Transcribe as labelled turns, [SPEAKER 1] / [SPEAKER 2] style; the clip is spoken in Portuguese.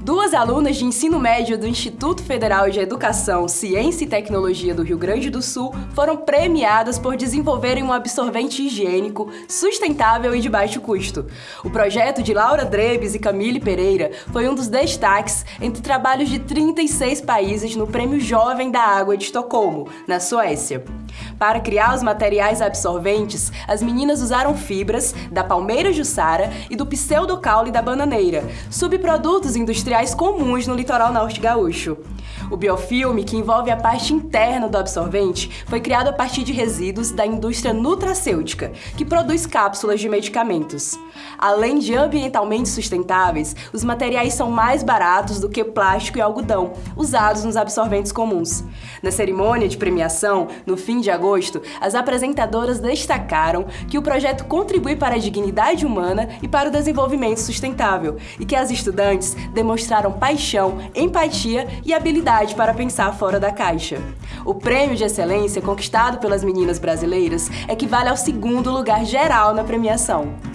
[SPEAKER 1] Duas alunas de ensino médio do Instituto Federal de Educação, Ciência e Tecnologia do Rio Grande do Sul foram premiadas por desenvolverem um absorvente higiênico, sustentável e de baixo custo. O projeto de Laura Drebes e Camille Pereira foi um dos destaques entre trabalhos de 36 países no Prêmio Jovem da Água de Estocolmo, na Suécia. Para criar os materiais absorventes, as meninas usaram fibras da palmeira jussara e do pseudocaule da bananeira, subprodutos industriais comuns no litoral norte gaúcho. O biofilme, que envolve a parte interna do absorvente, foi criado a partir de resíduos da indústria nutracêutica, que produz cápsulas de medicamentos. Além de ambientalmente sustentáveis, os materiais são mais baratos do que plástico e algodão, usados nos absorventes comuns. Na cerimônia de premiação, no fim de agosto, as apresentadoras destacaram que o projeto contribui para a dignidade humana e para o desenvolvimento sustentável, e que as estudantes demonstraram paixão, empatia e habilidade para pensar fora da caixa. O prêmio de excelência conquistado pelas meninas brasileiras equivale ao segundo lugar geral na premiação.